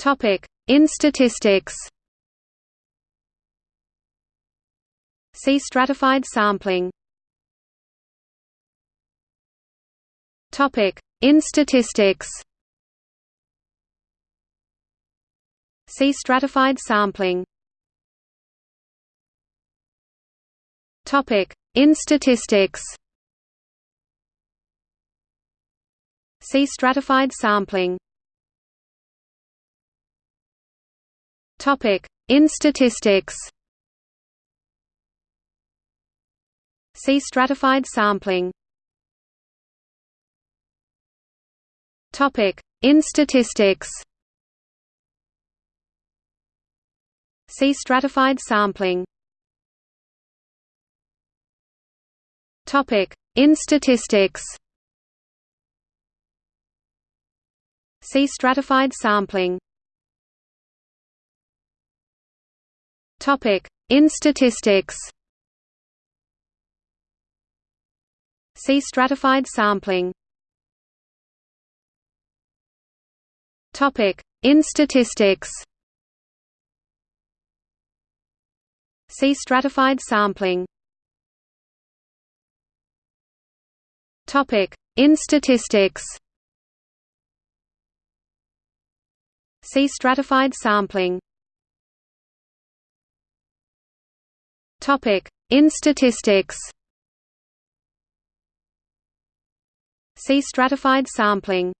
Topic: In statistics. See stratified sampling. Topic: In statistics. See stratified sampling. Topic: In statistics. See stratified sampling. Topic: In statistics. See stratified sampling. Topic: In statistics. See stratified sampling. Topic: In statistics. See stratified sampling. Topic: In statistics. See stratified sampling. Topic: In statistics. See stratified sampling. Topic: In statistics. See stratified sampling. Topic: In statistics. See stratified sampling.